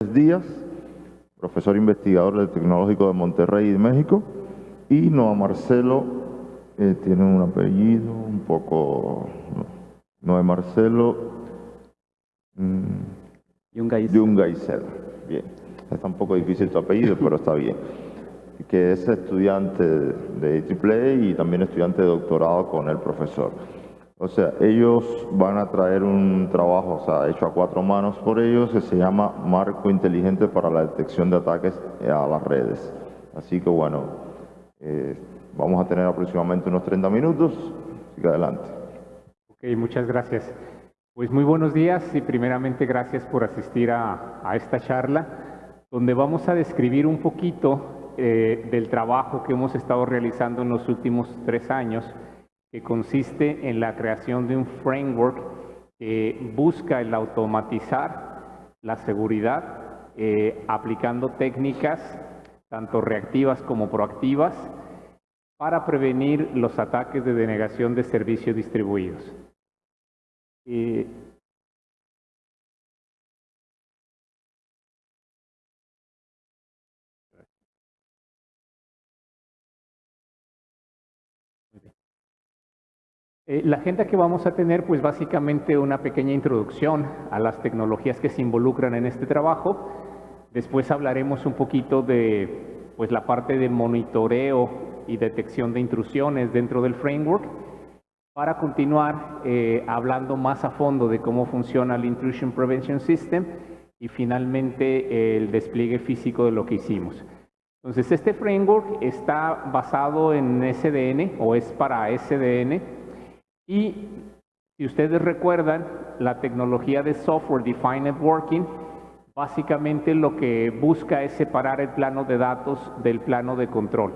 Díaz, profesor investigador del Tecnológico de Monterrey de México, y Noa Marcelo, eh, tiene un apellido un poco... Noa Marcelo mm, Yungaisel. Bien, está un poco difícil tu apellido, pero está bien. Que es estudiante de AAA y también estudiante de doctorado con el profesor. O sea, ellos van a traer un trabajo, o sea, hecho a cuatro manos por ellos, que se llama Marco Inteligente para la Detección de Ataques a las Redes. Así que bueno, eh, vamos a tener aproximadamente unos 30 minutos. Sigue adelante. Ok, muchas gracias. Pues muy buenos días y primeramente gracias por asistir a, esta charla, donde vamos a describir un poquito eh, del trabajo que hemos estado realizando en los últimos tres años que consiste en la creación de un framework que busca el automatizar la seguridad eh, aplicando técnicas tanto reactivas como proactivas para prevenir los ataques de denegación de servicios distribuidos. Eh, Eh, la agenda que vamos a tener, pues básicamente una pequeña introducción a las tecnologías que se involucran en este trabajo. Después hablaremos un poquito de pues, la parte de monitoreo y detección de intrusiones dentro del framework para continuar eh, hablando más a fondo de cómo funciona el Intrusion Prevention System y finalmente el despliegue físico de lo que hicimos. Entonces, este framework está basado en SDN o es para SDN, y si ustedes recuerdan, la tecnología de Software Defined Networking básicamente lo que busca es separar el plano de datos del plano de control.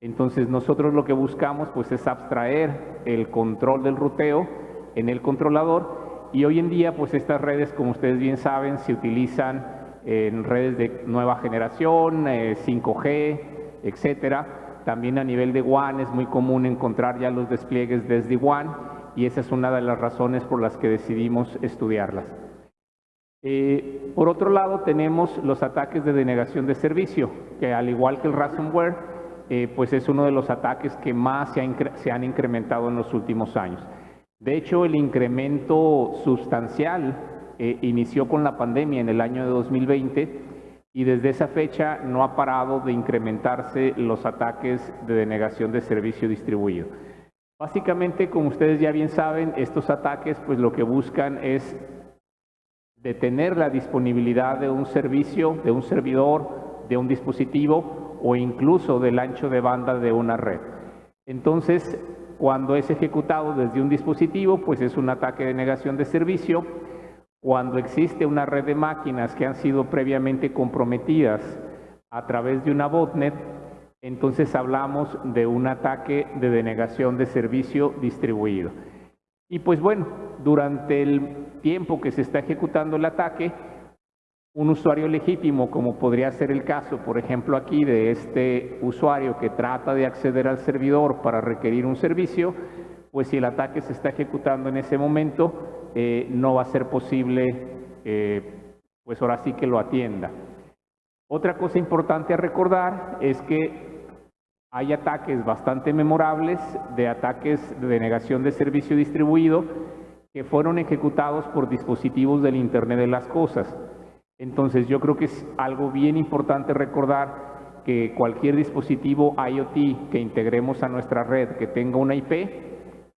Entonces nosotros lo que buscamos pues es abstraer el control del ruteo en el controlador. Y hoy en día pues estas redes como ustedes bien saben se utilizan en redes de nueva generación, 5G, eh, etcétera. También a nivel de WAN es muy común encontrar ya los despliegues desde WAN y esa es una de las razones por las que decidimos estudiarlas. Eh, por otro lado, tenemos los ataques de denegación de servicio, que al igual que el ransomware, eh, pues es uno de los ataques que más se, han incrementado en los últimos años. De hecho, el incremento sustancial eh, inició con la pandemia en el año de 2020 y desde esa fecha no ha parado de incrementarse los ataques de denegación de servicio distribuido. Básicamente, como ustedes ya bien saben, estos ataques pues lo que buscan es detener la disponibilidad de un servicio, de un servidor, de un dispositivo o incluso del ancho de banda de una red. Entonces, cuando es ejecutado desde un dispositivo, pues es un ataque de negación de servicio cuando existe una red de máquinas que han sido previamente comprometidas a través de una botnet, entonces hablamos de un ataque de denegación de servicio distribuido. Y pues bueno, durante el tiempo que se está ejecutando el ataque, un usuario legítimo, como podría ser el caso, por ejemplo, aquí de este usuario que trata de acceder al servidor para requerir un servicio, pues si el ataque se está ejecutando en ese momento, eh, no va a ser posible, eh, pues ahora sí que lo atienda. Otra cosa importante a recordar es que hay ataques bastante memorables de ataques de denegación de servicio distribuido que fueron ejecutados por dispositivos del Internet de las Cosas. Entonces yo creo que es algo bien importante recordar que cualquier dispositivo IoT que integremos a nuestra red que tenga una IP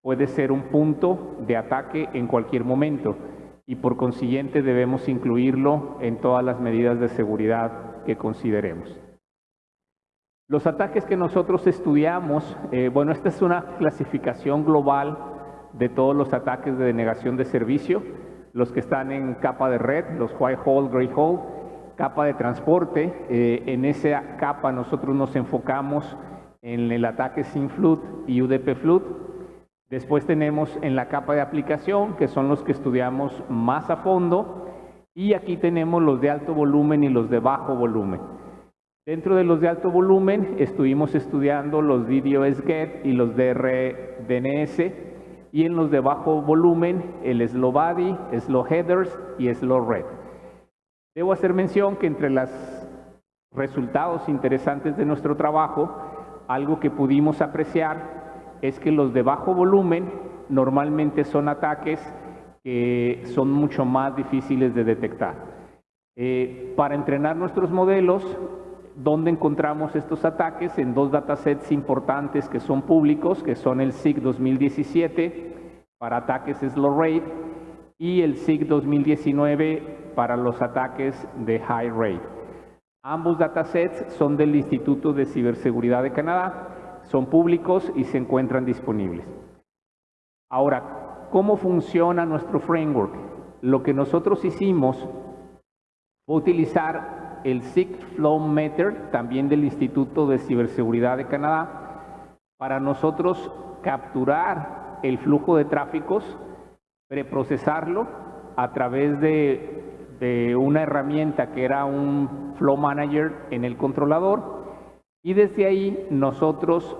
puede ser un punto de ataque en cualquier momento y por consiguiente debemos incluirlo en todas las medidas de seguridad que consideremos. Los ataques que nosotros estudiamos, eh, bueno, esta es una clasificación global de todos los ataques de denegación de servicio, los que están en capa de red, los white hole, gray hole, capa de transporte, eh, en esa capa nosotros nos enfocamos en el ataque sin flood y UDP flood, Después tenemos en la capa de aplicación, que son los que estudiamos más a fondo, y aquí tenemos los de alto volumen y los de bajo volumen. Dentro de los de alto volumen estuvimos estudiando los DDoS-GET y los DRDNS, y en los de bajo volumen el slow body, slow headers y slow red. Debo hacer mención que entre los resultados interesantes de nuestro trabajo, algo que pudimos apreciar es que los de bajo volumen normalmente son ataques que son mucho más difíciles de detectar. Eh, para entrenar nuestros modelos, ¿dónde encontramos estos ataques? En dos datasets importantes que son públicos, que son el SIG 2017 para ataques slow rate y el SIG 2019 para los ataques de high rate. Ambos datasets son del Instituto de Ciberseguridad de Canadá, son públicos y se encuentran disponibles. Ahora, ¿cómo funciona nuestro framework? Lo que nosotros hicimos fue utilizar el SIG Flow Meter, también del Instituto de Ciberseguridad de Canadá, para nosotros capturar el flujo de tráficos, preprocesarlo a través de, una herramienta que era un Flow Manager en el controlador. Y desde ahí nosotros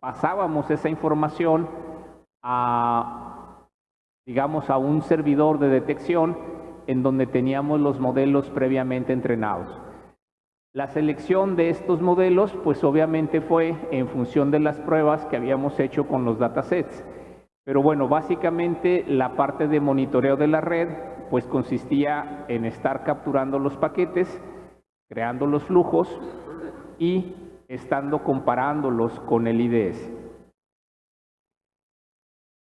pasábamos esa información a, digamos, a un servidor de detección en donde teníamos los modelos previamente entrenados. La selección de estos modelos, pues obviamente fue en función de las pruebas que habíamos hecho con los datasets. Pero bueno, básicamente la parte de monitoreo de la red, pues consistía en estar capturando los paquetes, creando los flujos y estando comparándolos con el IDS.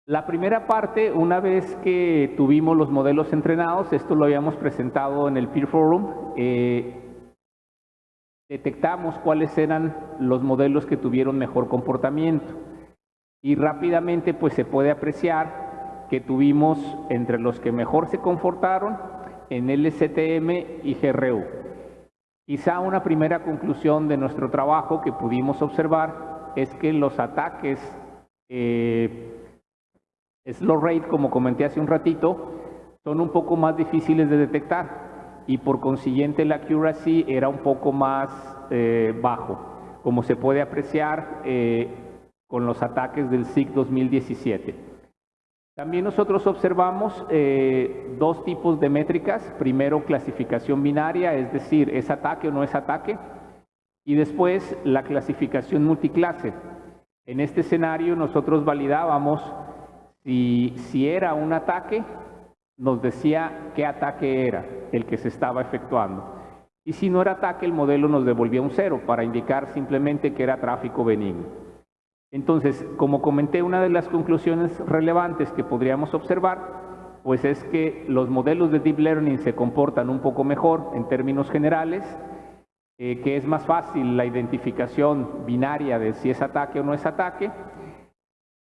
La primera parte, una vez que tuvimos los modelos entrenados, esto lo habíamos presentado en el Peer Forum, eh, detectamos cuáles eran los modelos que tuvieron mejor comportamiento y rápidamente pues se puede apreciar que tuvimos entre los que mejor se comportaron en LSTM y GRU. Quizá una primera conclusión de nuestro trabajo que pudimos observar es que los ataques eh, slow rate, como comenté hace un ratito, son un poco más difíciles de detectar y por consiguiente la accuracy era un poco más eh, bajo, como se puede apreciar eh, con los ataques del SIG 2017. También nosotros observamos eh, dos tipos de métricas. Primero, clasificación binaria, es decir, es ataque o no es ataque. Y después, la clasificación multiclase. En este escenario nosotros validábamos si, era un ataque, nos decía qué ataque era el que se estaba efectuando. Y si no era ataque, el modelo nos devolvía un cero para indicar simplemente que era tráfico benigno. Entonces, como comenté, una de las conclusiones relevantes que podríamos observar, pues es que los modelos de Deep Learning se comportan un poco mejor en términos generales, eh, que es más fácil la identificación binaria de si es ataque o no es ataque,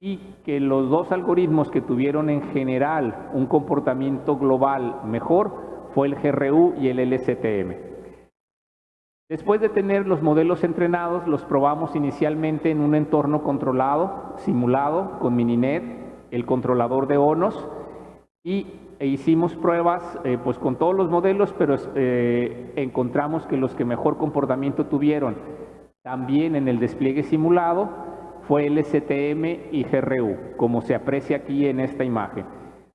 y que los dos algoritmos que tuvieron en general un comportamiento global mejor fue el GRU y el LSTM. Después de tener los modelos entrenados, los probamos inicialmente en un entorno controlado, simulado, con Mininet, el controlador de ONOS, y e hicimos pruebas eh, pues con todos los modelos, pero eh, encontramos que los que mejor comportamiento tuvieron también en el despliegue simulado fue LSTM y GRU, como se aprecia aquí en esta imagen.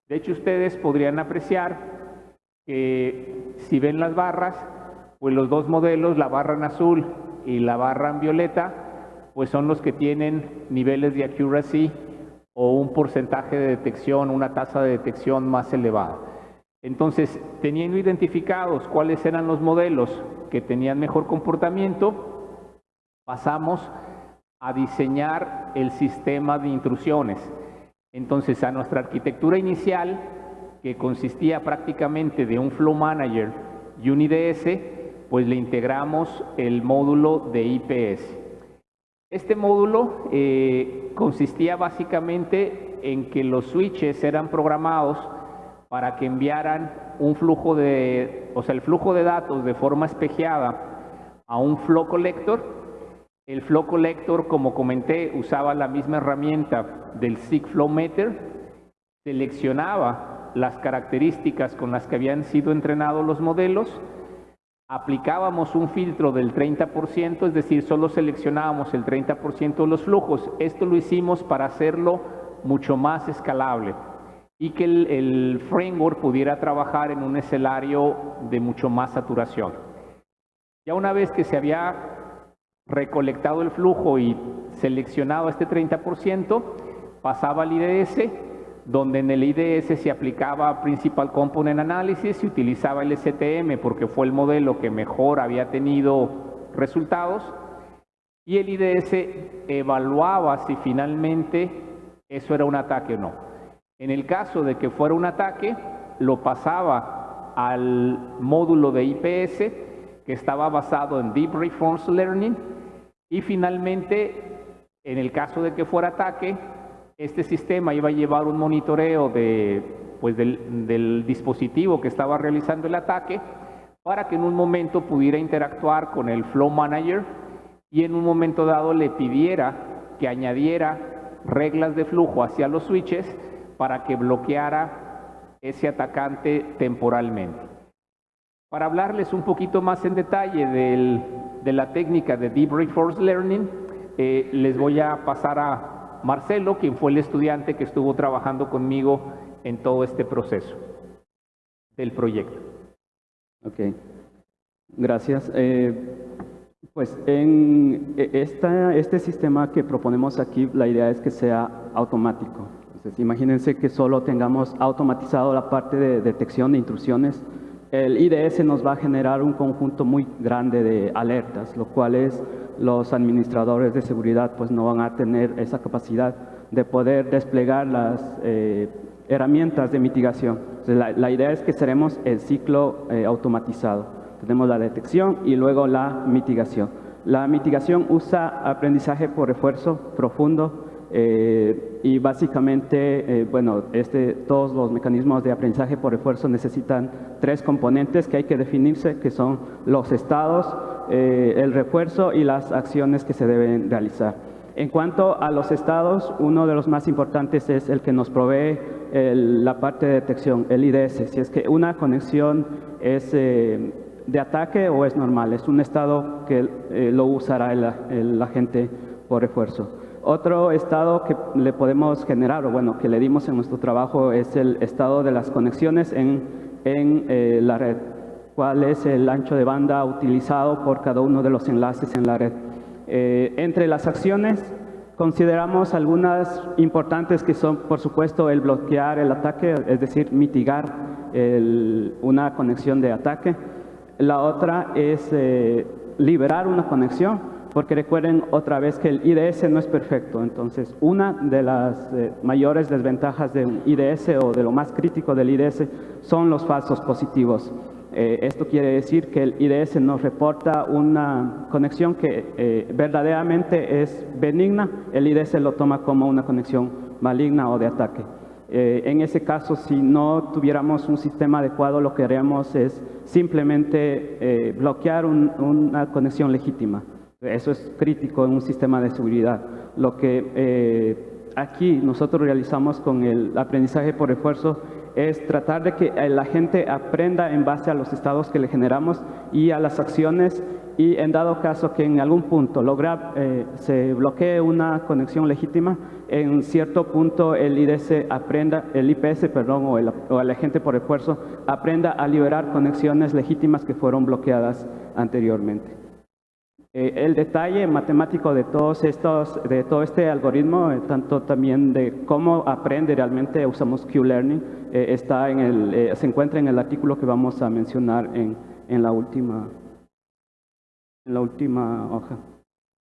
De hecho, ustedes podrían apreciar que si ven las barras, pues los dos modelos, la barra en azul y la barra en violeta, pues son los que tienen niveles de accuracy o un porcentaje de detección, una tasa de detección más elevada. Entonces, teniendo identificados cuáles eran los modelos que tenían mejor comportamiento, pasamos a diseñar el sistema de intrusiones. Entonces, a nuestra arquitectura inicial, que consistía prácticamente de un Flow Manager y un IDS, pues le integramos el módulo de IPS. Este módulo eh, consistía básicamente en que los switches eran programados para que enviaran un flujo de, o sea, el flujo de datos de forma espejeada a un flow collector el Flow Collector, como comenté, usaba la misma herramienta del SIG Flow Meter, seleccionaba las características con las que habían sido entrenados los modelos, aplicábamos un filtro del 30%, es decir, solo seleccionábamos el 30% de los flujos. Esto lo hicimos para hacerlo mucho más escalable. y que el, el framework pudiera trabajar en un escenario de mucho más saturación. Ya una vez que se había recolectado el flujo y seleccionado este 30%, pasaba al IDS, donde en el IDS se aplicaba Principal Component Analysis, se utilizaba el STM porque fue el modelo que mejor había tenido resultados, y el IDS evaluaba si finalmente eso era un ataque o no. En el caso de que fuera un ataque, lo pasaba al módulo de IPS, que estaba basado en Deep Reforms Learning, y finalmente, en el caso de que fuera ataque, este sistema iba a llevar un monitoreo de, pues del, del dispositivo que estaba realizando el ataque para que en un momento pudiera interactuar con el Flow Manager y en un momento dado le pidiera que añadiera reglas de flujo hacia los switches para que bloqueara ese atacante temporalmente. Para hablarles un poquito más en detalle de la técnica de Deep Reinforced Learning, eh, les voy a pasar a Marcelo, quien fue el estudiante que estuvo trabajando conmigo en todo este proceso del proyecto. Ok, gracias. Eh, pues en e, este sistema que proponemos aquí, la idea es que sea automático. Imagínense que solo tengamos automatizado la parte de detección de intrusiones. El IDS nos va a generar un conjunto muy grande de alertas, lo cual es los administradores de seguridad pues no van a tener esa capacidad de poder desplegar las eh, herramientas de mitigación. La, la, idea es que seremos el ciclo eh, automatizado. Tenemos la detección y luego la mitigación. La mitigación usa aprendizaje por refuerzo profundo eh, y básicamente, eh, bueno, este, todos los mecanismos de aprendizaje por refuerzo necesitan tres componentes que hay que definirse, que son los estados, eh, el refuerzo y las acciones que se deben realizar. En cuanto a los estados, uno de los más importantes es el que nos provee la parte de detección, el IDS. Si es que una conexión es de ataque o es normal, es un estado que lo usará el, el, agente por refuerzo. Otro estado que le podemos generar, o bueno, que le dimos en nuestro trabajo, es el estado de las conexiones en, en eh, la red. ¿Cuál es el ancho de banda utilizado por cada uno de los enlaces en la red? Eh, entre las acciones consideramos algunas importantes que son, por supuesto, el bloquear el ataque, es decir, mitigar el, una conexión de ataque. La otra es eh, liberar una conexión, porque recuerden otra vez que el IDS no es perfecto. Entonces, una de las eh, mayores desventajas del IDS o de lo más crítico del IDS son los falsos positivos. Eh, esto quiere decir que el IDS nos reporta una conexión que eh, verdaderamente es benigna, el IDS lo toma como una conexión maligna o de ataque. En ese caso, si no tuviéramos un sistema adecuado, lo que haríamos es simplemente bloquear un, una conexión legítima. Eso es crítico en un sistema de seguridad. Lo que eh, aquí nosotros realizamos con el aprendizaje por refuerzo es tratar de que la gente aprenda en base a los estados que le generamos y a las acciones y en dado caso que en algún punto logra, eh, se bloquee una conexión legítima, en cierto punto el IDS aprenda, el IPS, perdón, o el, o el agente por refuerzo aprenda a liberar conexiones legítimas que fueron bloqueadas anteriormente. Eh, el detalle matemático de todos estos, de todo este algoritmo, eh, tanto también de cómo aprende realmente, usamos Q-Learning, eh, está en el, se encuentra en el artículo que vamos a mencionar en, en la última en la última hoja.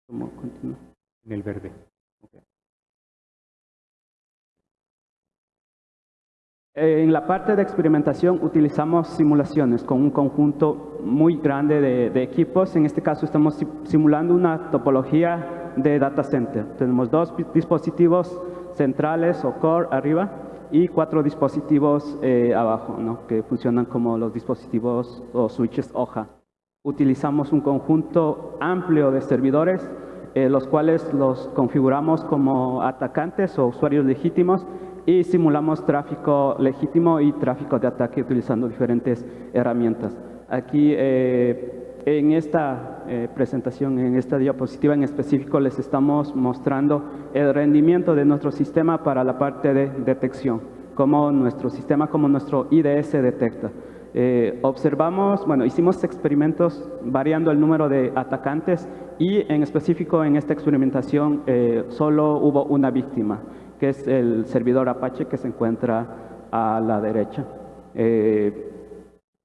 ¿Cómo continúa? En el verde. En la parte de experimentación utilizamos simulaciones con un conjunto muy grande de, de, equipos. En este caso estamos simulando una topología de data center. Tenemos dos dispositivos centrales o core arriba y cuatro dispositivos eh, abajo, ¿no? que funcionan como los dispositivos o switches hoja utilizamos un conjunto amplio de servidores, eh, los cuales los configuramos como atacantes o usuarios legítimos y simulamos tráfico legítimo y tráfico de ataque utilizando diferentes herramientas. Aquí eh, en esta eh, presentación, en esta diapositiva en específico, les estamos mostrando el rendimiento de nuestro sistema para la parte de detección. cómo nuestro sistema, cómo nuestro IDS detecta. Eh, observamos, bueno, hicimos experimentos variando el número de atacantes y en específico en esta experimentación eh, solo hubo una víctima, que es el servidor Apache que se encuentra a la derecha. Eh,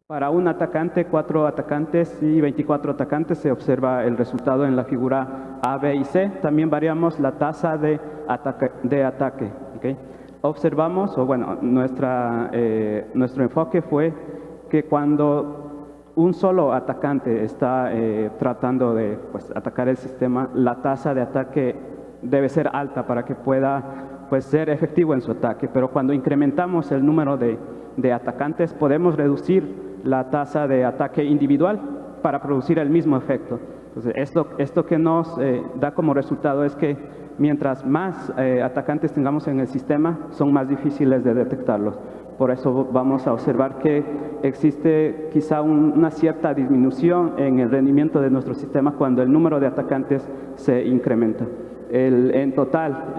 para un atacante, cuatro atacantes y 24 atacantes se observa el resultado en la figura A, B y C. También variamos la tasa de ataque. De ataque Observamos, o bueno, nuestra, nuestro enfoque fue que cuando un solo atacante está eh, tratando de pues, atacar el sistema, la tasa de ataque debe ser alta para que pueda pues, ser efectivo en su ataque. Pero cuando incrementamos el número de, atacantes, podemos reducir la tasa de ataque individual para producir el mismo efecto. Entonces, esto, esto que nos eh, da como resultado es que mientras más eh, atacantes tengamos en el sistema, son más difíciles de detectarlos. Por eso vamos a observar que existe quizá una cierta disminución en el rendimiento de nuestro sistema cuando el número de atacantes se incrementa. En total,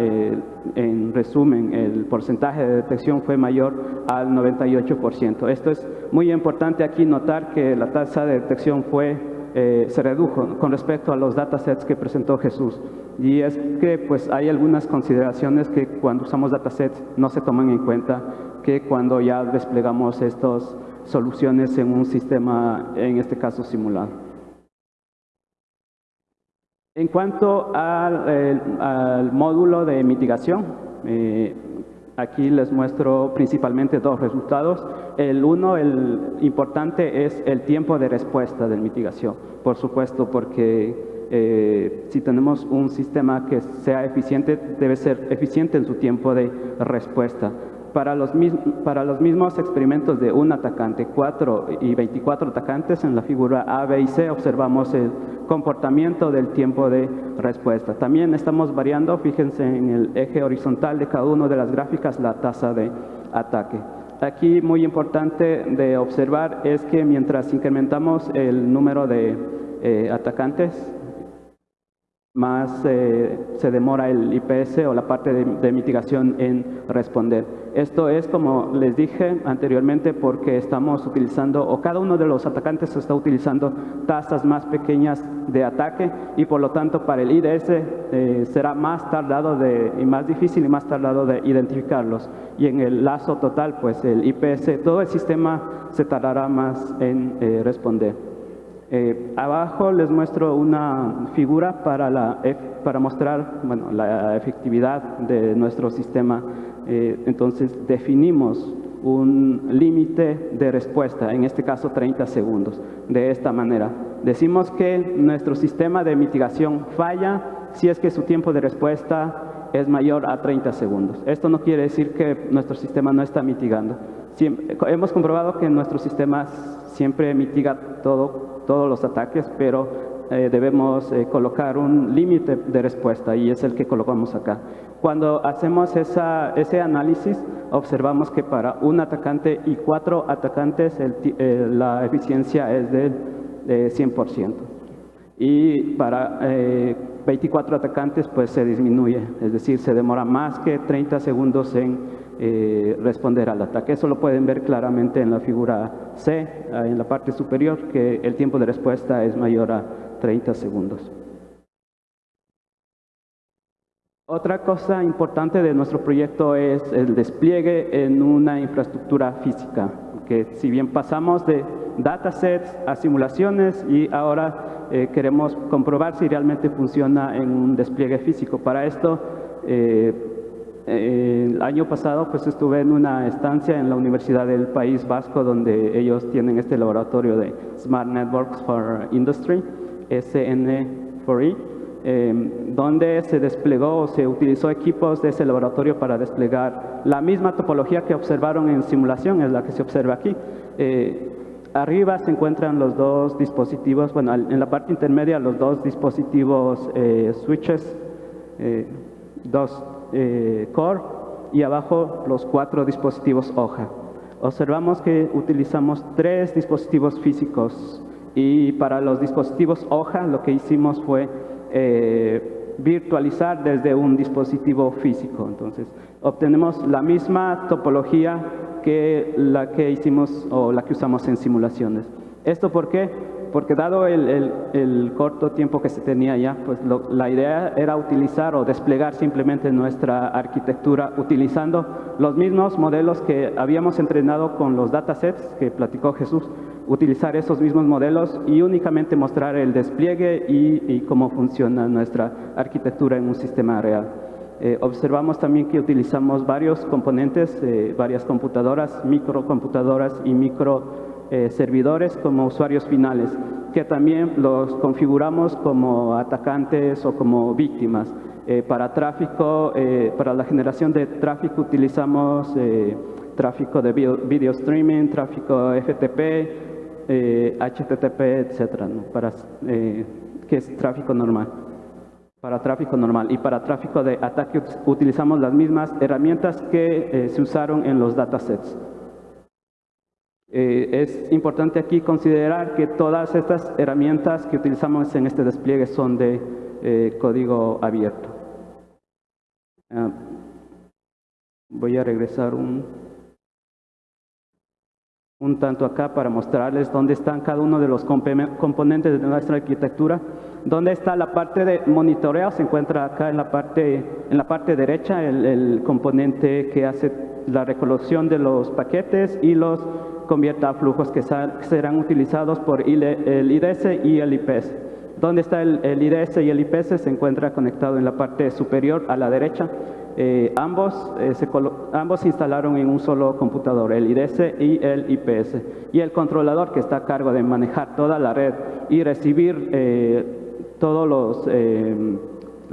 en resumen, el porcentaje de detección fue mayor al 98%. Esto es muy importante aquí notar que la tasa de detección fue, eh, se redujo con respecto a los datasets que presentó Jesús. Y es que pues, hay algunas consideraciones que cuando usamos datasets no se toman en cuenta que cuando ya desplegamos estas soluciones en un sistema, en este caso simulado. En cuanto al, módulo de mitigación, eh, aquí les muestro principalmente dos resultados. El uno, el importante, es el tiempo de respuesta de mitigación. Por supuesto, porque eh, si tenemos un sistema que sea eficiente, debe ser eficiente en su tiempo de respuesta. Para los, para los mismos experimentos de un atacante, 4 y 24 atacantes, en la figura A, B y C observamos el comportamiento del tiempo de respuesta. También estamos variando, fíjense en el eje horizontal de cada una de las gráficas, la tasa de ataque. Aquí muy importante de observar es que mientras incrementamos el número de eh, atacantes, más eh, se demora el IPS o la parte de, mitigación en responder. Esto es, como les dije anteriormente, porque estamos utilizando, o cada uno de los atacantes está utilizando tasas más pequeñas de ataque y por lo tanto para el IDS eh, será más tardado de, y más difícil y más tardado de identificarlos. Y en el lazo total, pues el IPS, todo el sistema se tardará más en eh, responder. Eh, abajo les muestro una figura para, la, para mostrar bueno, la efectividad de nuestro sistema. Eh, entonces definimos un límite de respuesta, en este caso 30 segundos, de esta manera. Decimos que nuestro sistema de mitigación falla si es que su tiempo de respuesta es mayor a 30 segundos. Esto no quiere decir que nuestro sistema no está mitigando. hemos comprobado que nuestro sistema siempre mitiga todo todos los ataques, pero eh, debemos eh, colocar un límite de respuesta y es el que colocamos acá. Cuando hacemos esa, ese análisis, observamos que para un atacante y cuatro atacantes eh, la eficiencia es del 100%. Y para 24 atacantes pues se disminuye, es decir, se demora más que 30 segundos en eh, responder al ataque. Eso lo pueden ver claramente en la figura C, en la parte superior, que el tiempo de respuesta es mayor a 30 segundos. Otra cosa importante de nuestro proyecto es el despliegue en una infraestructura física, que si bien pasamos de datasets a simulaciones y ahora eh, queremos comprobar si realmente funciona en un despliegue físico. Para esto eh, el año pasado pues estuve en una estancia en la Universidad del País Vasco donde ellos tienen este laboratorio de Smart Networks for Industry, SN4E, em, donde se desplegó o se utilizó equipos de ese laboratorio para desplegar la misma topología que observaron en simulación, es la que se observa aquí. Eh, arriba se encuentran los dos dispositivos, bueno, en la parte intermedia los dos dispositivos eh, switches, eh, dos eh, core y abajo los cuatro dispositivos hoja. Observamos que utilizamos tres dispositivos físicos y para los dispositivos hoja lo que hicimos fue eh, virtualizar desde un dispositivo físico. Entonces, obtenemos la misma topología que la que hicimos o la que usamos en simulaciones. ¿Esto por qué? Porque dado el, corto tiempo que se tenía ya, pues la idea era utilizar o desplegar simplemente nuestra arquitectura utilizando los mismos modelos que habíamos entrenado con los datasets que platicó Jesús, utilizar esos mismos modelos y únicamente mostrar el despliegue y, cómo funciona nuestra arquitectura en un sistema real. Eh, observamos también que utilizamos varios componentes, eh, varias computadoras, microcomputadoras y micro eh, servidores como usuarios finales, que también los configuramos como atacantes o como víctimas. Eh, para tráfico, eh, para la generación de tráfico utilizamos tráfico de video, streaming, tráfico FTP, HTTP, etcétera, para, que es tráfico normal para tráfico normal. Y para tráfico de ataque utilizamos las mismas herramientas que se usaron en los datasets. Eh, es importante aquí considerar que todas estas herramientas que utilizamos en este despliegue son de eh, código abierto. Ah, voy a regresar un, un tanto acá para mostrarles dónde están cada uno de los componentes de nuestra arquitectura. Dónde está la parte de monitoreo, se encuentra acá en la parte, en la parte derecha el, el componente que hace la recolección de los paquetes y los convierta a flujos que serán utilizados por el IDS y el IPS. ¿Dónde está el, IDS y el IPS? Se encuentra conectado en la parte superior a la derecha. Eh, ambos, eh, se ambos instalaron en un solo computador, el IDS y el IPS. Y el controlador que está a cargo de manejar toda la red y recibir eh, todos los,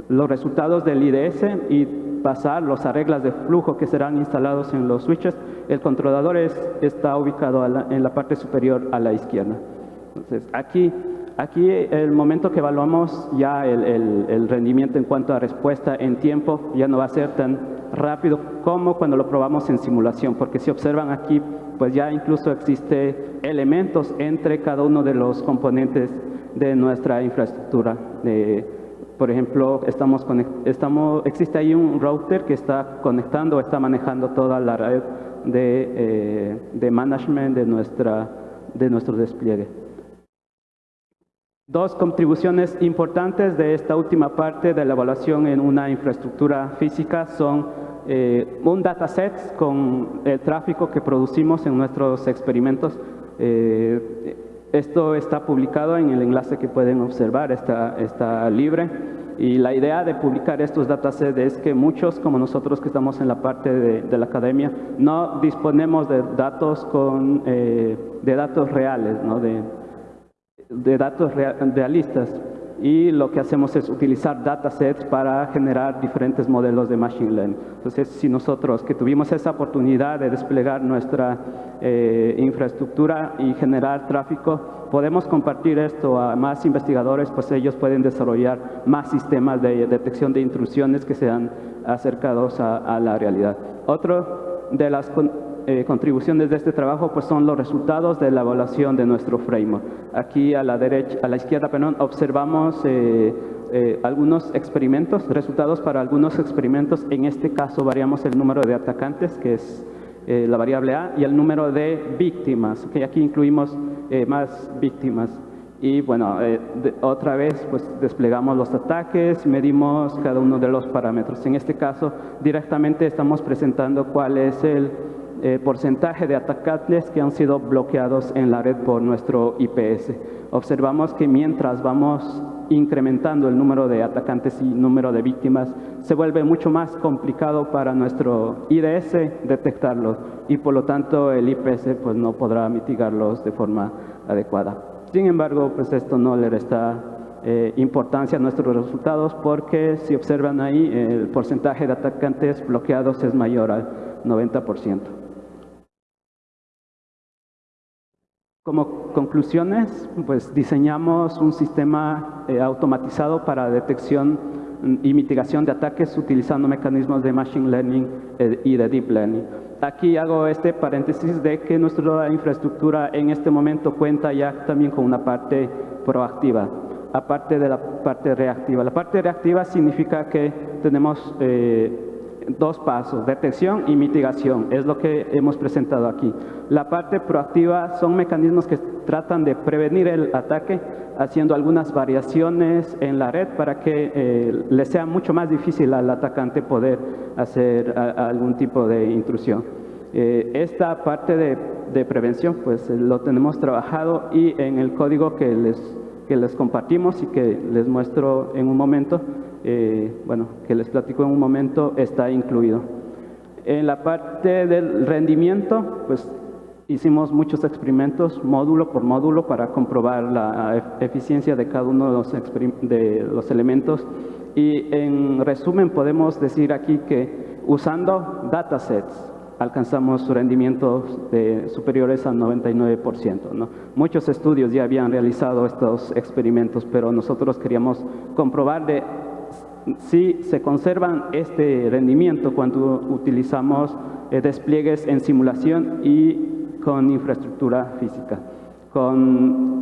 los resultados del IDS y pasar las reglas de flujo que serán instalados en los switches, el controlador está ubicado en la parte superior a la izquierda. Entonces, aquí, aquí el momento que evaluamos ya el, rendimiento en cuanto a respuesta en tiempo ya no va a ser tan rápido como cuando lo probamos en simulación, porque si observan aquí, pues ya incluso existe elementos entre cada uno de los componentes de nuestra infraestructura. De, por ejemplo, estamos, estamos, existe ahí un router que está conectando, está manejando toda la red de, eh, de management de, nuestra, de nuestro despliegue. Dos contribuciones importantes de esta última parte de la evaluación en una infraestructura física son eh, un dataset con el tráfico que producimos en nuestros experimentos. Eh, esto está publicado en el enlace que pueden observar, está, está libre. Y la idea de publicar estos datasets es que muchos, como nosotros que estamos en la parte de, la academia, no disponemos de datos, con, eh, de datos reales, ¿no? de, de datos realistas y lo que hacemos es utilizar datasets para generar diferentes modelos de Machine Learning. Entonces, si nosotros que tuvimos esa oportunidad de desplegar nuestra eh, infraestructura y generar tráfico, podemos compartir esto a más investigadores, pues ellos pueden desarrollar más sistemas de detección de intrusiones que sean acercados a, a la realidad. Otro de las eh, contribuciones de este trabajo pues son los resultados de la evaluación de nuestro framework. Aquí a la derecha, a la izquierda, perdón, observamos eh, eh, algunos experimentos, resultados para algunos experimentos. En este caso variamos el número de atacantes, que es la variable A, y el número de víctimas, que aquí incluimos más víctimas. Y bueno, otra vez pues desplegamos los ataques, medimos cada uno de los parámetros. En este caso directamente estamos presentando cuál es el eh, porcentaje de atacantes que han sido bloqueados en la red por nuestro IPS. Observamos que mientras vamos incrementando el número de atacantes y número de víctimas, se vuelve mucho más complicado para nuestro IDS detectarlos y por lo tanto el IPS pues, no podrá mitigarlos de forma adecuada. Sin embargo, pues esto no le resta eh, importancia a nuestros resultados porque si observan ahí el porcentaje de atacantes bloqueados es mayor al 90%. Como conclusiones, pues diseñamos un sistema eh, automatizado para detección y mitigación de ataques utilizando mecanismos de Machine Learning eh, y de Deep Learning. Aquí hago este paréntesis de que nuestra infraestructura en este momento cuenta ya también con una parte proactiva. aparte de la parte reactiva. La parte reactiva significa que tenemos eh, dos pasos, detección y mitigación, es lo que hemos presentado aquí. La parte proactiva son mecanismos que tratan de prevenir el ataque haciendo algunas variaciones en la red para que eh, le sea mucho más difícil al atacante poder hacer algún tipo de intrusión. Eh, esta parte de, de, prevención pues lo tenemos trabajado y en el código que les, que les compartimos y que les muestro en un momento, eh, bueno, que les platico en un momento, está incluido. En la parte del rendimiento, pues hicimos muchos experimentos módulo por módulo para comprobar la eficiencia de cada uno de los, elementos y en resumen podemos decir aquí que usando datasets alcanzamos rendimientos de superiores al 99%. ¿no? Muchos estudios ya habían realizado estos experimentos, pero nosotros queríamos comprobar de si se conservan este rendimiento cuando utilizamos eh, despliegues en simulación y con infraestructura física. Con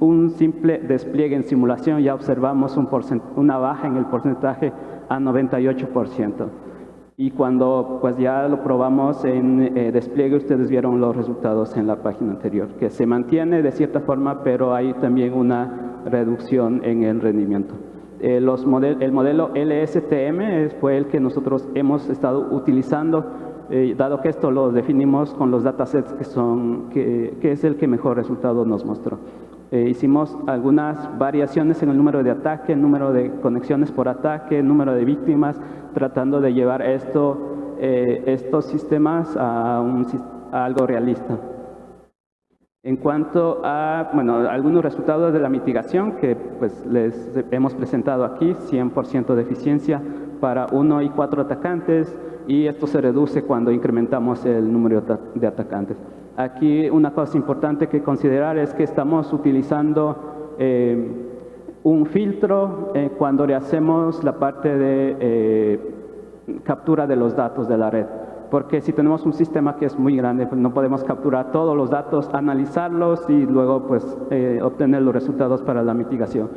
un simple despliegue en simulación ya observamos un una baja en el porcentaje a 98%. Y cuando pues ya lo probamos en eh, despliegue, ustedes vieron los resultados en la página anterior, que se mantiene de cierta forma, pero hay también una reducción en el rendimiento. Eh, los el modelo LSTM fue el que nosotros hemos estado utilizando, eh, dado que esto lo definimos con los datasets que, son, que, es el que mejor resultado nos mostró. Eh, hicimos algunas variaciones en el número de ataque, número de conexiones por ataque, número de víctimas, tratando de llevar esto, estos sistemas a, algo realista. En cuanto a bueno, algunos resultados de la mitigación que pues, les hemos presentado aquí, 100% de eficiencia para uno y cuatro atacantes y esto se reduce cuando incrementamos el número de atacantes. Aquí una cosa importante que considerar es que estamos utilizando eh, un filtro eh, cuando le hacemos la parte de eh, captura de los datos de la red. Porque si tenemos un sistema que es muy grande, pues no podemos capturar todos los datos, analizarlos y luego pues, obtener los resultados para la mitigación.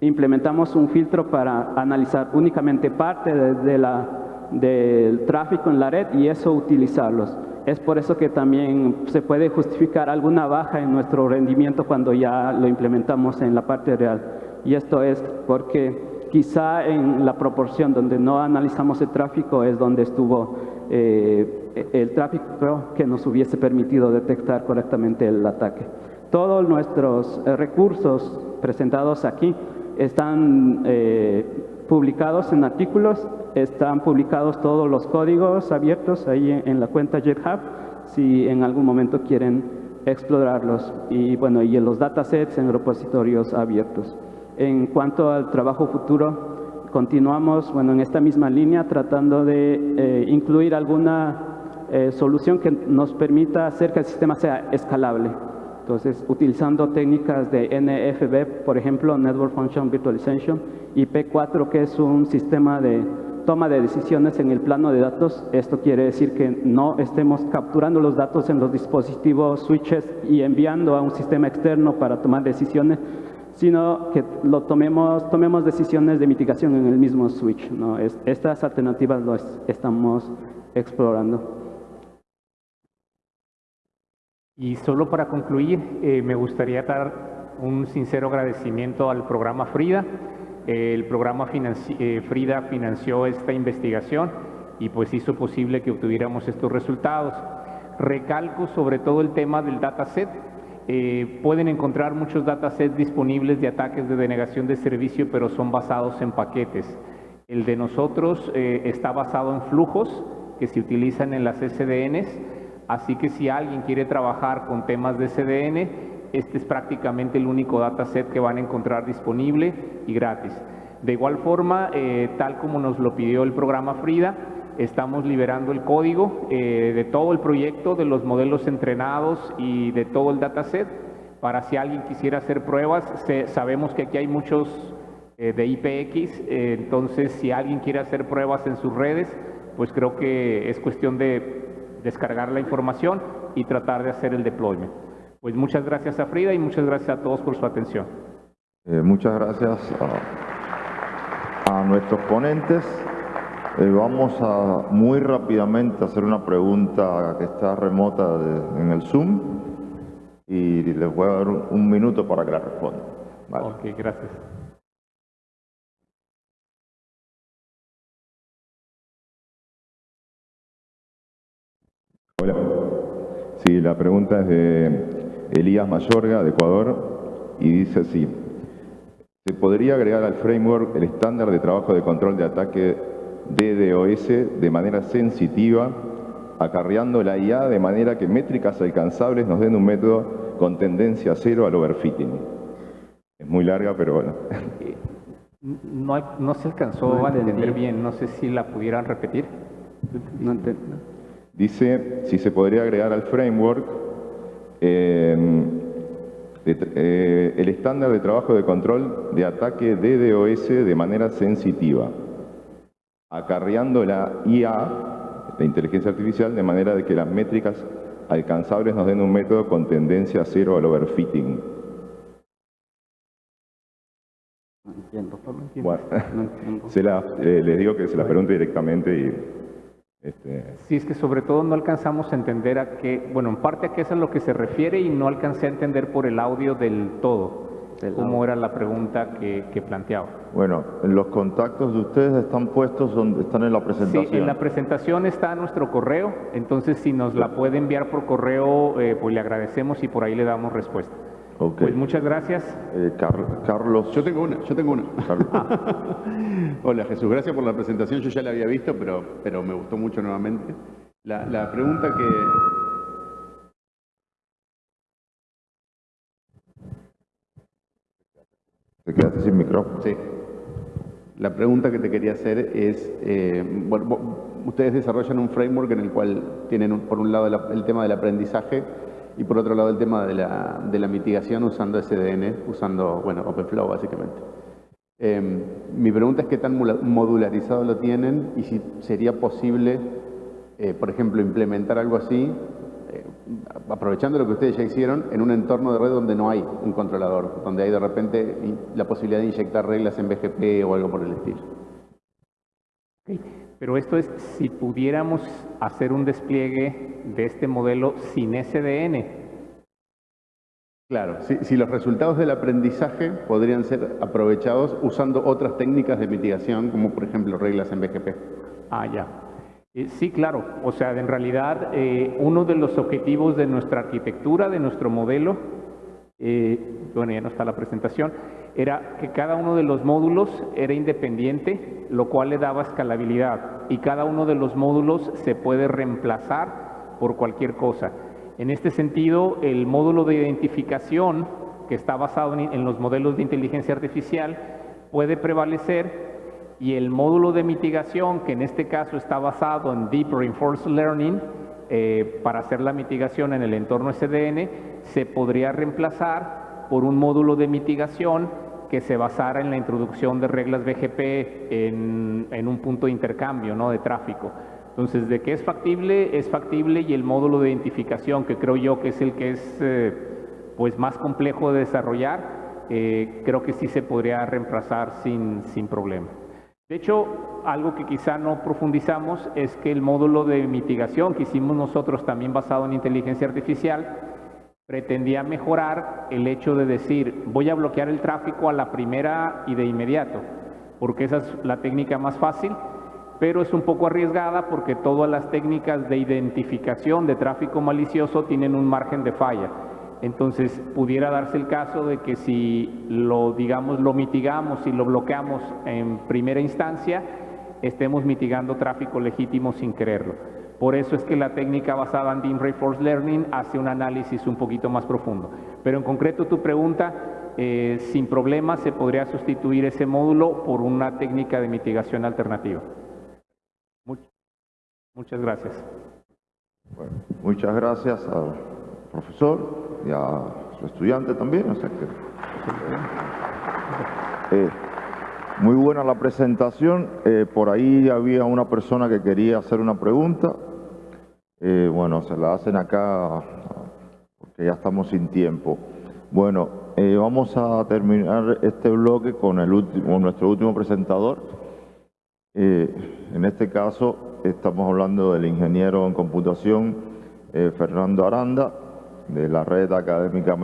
Implementamos un filtro para analizar únicamente parte de la, del tráfico en la red y eso utilizarlos. Es por eso que también se puede justificar alguna baja en nuestro rendimiento cuando ya lo implementamos en la parte real. Y esto es porque quizá en la proporción donde no analizamos el tráfico es donde estuvo eh, el tráfico que nos hubiese permitido detectar correctamente el ataque. Todos nuestros eh, recursos presentados aquí están eh, publicados en artículos, están publicados todos los códigos abiertos ahí en, la cuenta GitHub, si en algún momento quieren explorarlos, y bueno, y en los datasets en repositorios abiertos. En cuanto al trabajo futuro, continuamos bueno, en esta misma línea tratando de eh, incluir alguna eh, solución que nos permita hacer que el sistema sea escalable. Entonces, utilizando técnicas de NFV, por ejemplo, Network Function Virtualization, y P4, que es un sistema de toma de decisiones en el plano de datos. Esto quiere decir que no estemos capturando los datos en los dispositivos switches y enviando a un sistema externo para tomar decisiones, sino que lo tomemos, tomemos decisiones de mitigación en el mismo switch. ¿no? estas alternativas las estamos explorando. Y solo para concluir, eh, me gustaría dar un sincero agradecimiento al programa FRIDA. el programa eh, FRIDA financió esta investigación y pues hizo posible que obtuviéramos estos resultados. Recalco sobre todo el tema del dataset. Eh, pueden encontrar muchos datasets disponibles de ataques de denegación de servicio, pero son basados en paquetes. El de nosotros está basado en flujos que se utilizan en las SDNs Así que si alguien quiere trabajar con temas de CDN, este es prácticamente el único dataset que van a encontrar disponible y gratis. De igual forma, eh, tal como nos lo pidió el programa FRIDA, estamos liberando el código eh, de todo el proyecto, de los modelos entrenados y de todo el dataset, para si alguien quisiera hacer pruebas, sabemos que aquí hay muchos eh, de IPX, entonces si alguien quiere hacer pruebas en sus redes, pues creo que es cuestión de descargar la información y tratar de hacer el deployment. Pues muchas gracias a Frida y muchas gracias a todos por su atención. Eh, muchas gracias a nuestros ponentes. Eh, vamos a muy rápidamente hacer una pregunta que está remota de- en el Zoom y les voy a dar un, un minuto para que la respondan. Vale. Ok, gracias. Hola. Sí, la pregunta es de Elías Mayorga, de Ecuador, y dice así. ¿Se podría agregar al framework el estándar de trabajo de control de ataque DDoS de manera sensitiva, acarreando la IA de manera que métricas alcanzables nos den un método con tendencia cero al overfitting? Es muy larga, pero bueno. No, hay- no se alcanzó No a entender bien, no sé si la pudieran repetir. No Dice si se podría agregar al framework eh, de- eh, el estándar de trabajo de control de ataque DDoS de manera sensitiva, acarreando la IA, la inteligencia artificial, de manera de que las métricas alcanzables nos den un método con tendencia cero al overfitting. no entiendo. Bueno, No entiendo. se la- eh, les digo que se la pregunte directamente y... Este, Sí, es que sobre todo no alcanzamos a entender a qué, bueno, en parte a qué es a lo que se refiere y no alcancé a entender por el audio del todo, cómo era la pregunta que, que planteaba. Bueno, los contactos de ustedes están puestos donde están en la Sí, presentación. en la presentación está nuestro correo, entonces si nos la puede enviar por correo, eh, pues le agradecemos y por ahí le damos respuesta. Ok. Pues muchas gracias. Eh, Car- Carlos. Yo tengo una, yo tengo una. Hola Jesús, gracias por la presentación, yo ya la había visto, pero, pero me gustó mucho nuevamente. La, la pregunta que... Te quedaste sin micrófono. Sí. La pregunta que te quería hacer es, eh, bueno, ustedes desarrollan un framework en el cual tienen por un lado el, tema del aprendizaje y por otro lado el tema de la, de la mitigación usando SDN, usando, bueno, OpenFlow básicamente. Eh, mi pregunta es qué tan modularizado lo tienen y si sería posible, eh, por ejemplo, implementar algo así, aprovechando lo que ustedes ya hicieron, en un entorno de red donde no hay un controlador, donde hay de repente la posibilidad de inyectar reglas en BGP o algo por el estilo. Pero esto es si pudiéramos hacer un despliegue de este modelo sin SDN. Claro, si, si los resultados del aprendizaje podrían ser aprovechados usando otras técnicas de mitigación, como por ejemplo reglas en BGP. Ah, ya. Eh, sí, claro. O sea, en realidad, eh, uno de los objetivos de nuestra arquitectura, de nuestro modelo, eh, bueno, ya no está la presentación, era que cada uno de los módulos era independiente, lo cual le daba escalabilidad. Y cada uno de los módulos se puede reemplazar por cualquier cosa. En este sentido, el módulo de identificación, que está basado en, en los modelos de inteligencia artificial, puede prevalecer y el módulo de mitigación, que en este caso está basado en Deep Reinforced Learning, eh, para hacer la mitigación en el entorno SDN, se podría reemplazar por un módulo de mitigación que se basara en la introducción de reglas BGP en, un punto de intercambio ¿no? de tráfico. Entonces, de que es factible, es factible y el módulo de identificación, que creo yo que es el que es eh, pues más complejo de desarrollar, eh, creo que sí se podría reemplazar sin, sin problema. De hecho, algo que quizá no profundizamos es que el módulo de mitigación que hicimos nosotros también basado en inteligencia artificial pretendía mejorar el hecho de decir voy a bloquear el tráfico a la primera y de inmediato, porque esa es la técnica más fácil, pero es un poco arriesgada porque todas las técnicas de identificación de tráfico malicioso tienen un margen de falla. Entonces, pudiera darse el caso de que si lo, digamos, lo mitigamos y lo bloqueamos en primera instancia, estemos mitigando tráfico legítimo sin quererlo. Por eso es que la técnica basada en Deep Reinforced Learning hace un análisis un poquito más profundo. Pero en concreto tu pregunta, eh, sin problema se podría sustituir ese módulo por una técnica de mitigación alternativa. Much- muchas gracias. Muchas gracias profesor y a su estudiante también. o sea que- Eh, muy buena la presentación. Eh, por ahí había una persona que quería hacer una pregunta. Eh, bueno, se la hacen acá porque ya estamos sin tiempo. Bueno, vamos a terminar este bloque con nuestro último presentador. En este caso estamos hablando del ingeniero en computación Fernando Aranda, de la red académica